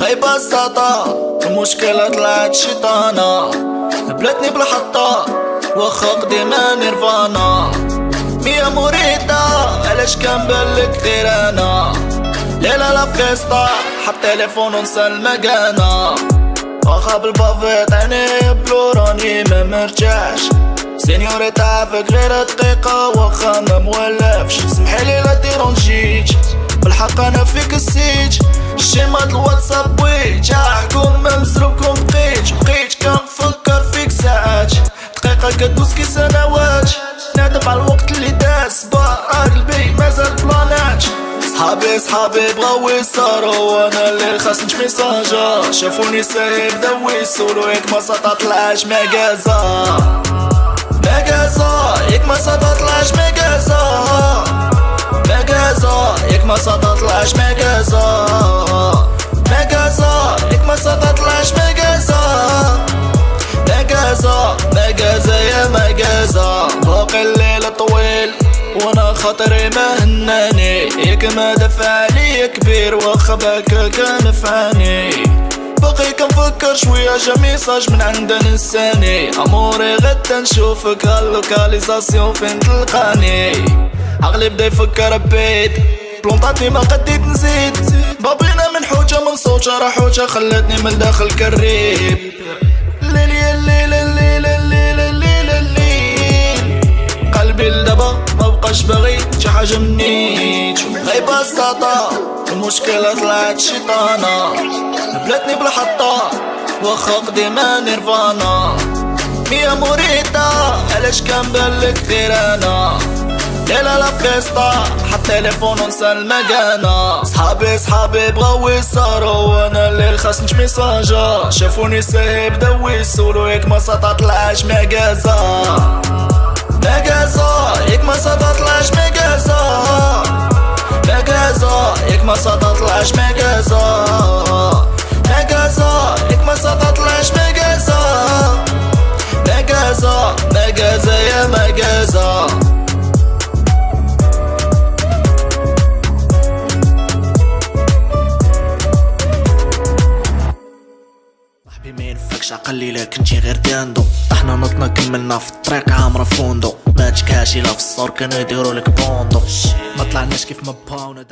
ببساطة المشكلة طلعت شيطانة بلاتني بالحطة واخا قديمة نيرفانا مية مريدة علاش كان بالك غير أنا ليلة لا فيستا حط تليفون ونسى المكانة واخا بالبافيت عيني بلوراني ما مرتاحش سينيوري تعافك غير دقيقة واخا ما مولفش سمحيلي لا ديرونجيك بالحق أنا فيك السيج الشيما الواتساب ويج احكم مزروبكم بقيت بقيت كنفكر فيك ساعات دقيقة كدوز كي سنوات. نادم على الوقت اللي داس. با قلبي مازال بلانات صحابي صحابي بغاو يسهروا وأنا اللي خاصنش ميساجا. شافوني ساهي بداو يسولو ياك ما سططلعش ماكازا ماكازا ياك ما سططلعش ماكازا ماكازا ياك ما سططلعش ماكازا خاطري ما هناني. ياك ما دفع عليا كبير واخا باك كان فاني باقي كنفكر شوية جا message من عند نساني. أموري غدا نشوفك ها la localisation فين تلقاني؟ عقلي بدا يفكر بيت بلونطاتني ما قديت نزيد. بابينا من حوجة من صوتها راه حوجة خلتني من داخل كريب بقاش باغي شي حاجة مني غير بساطة المشكلة طلعت شيطانة بلاتني بالحطة واخا قديمة نيرفانا مية مريدة علاش كان بالك غير أنا ليلة لا فيستا حط تليفون ونسى المكانة صحابي صحابي بغاو يسهروا وأنا اللي خاصنش ميساجا شافوني ساهي بداو يسولو ياك ما سططلعش ماكازا ماكازا ياك ما سططلعش ماكازا ماكازا ياك ما سططلعش ماكازا ماكازا ياك ما سططلعش ماكازا ماكازا ماكازا يا صاحبي ما ينفكش عقلي لا كنتي غير داندو طحنا نطنا كملنا في الطريق عامرة فوندو. ما تكاشي لا في الصور كانوا يديروا لك بوندو. ما طلعناش كيف ما باونا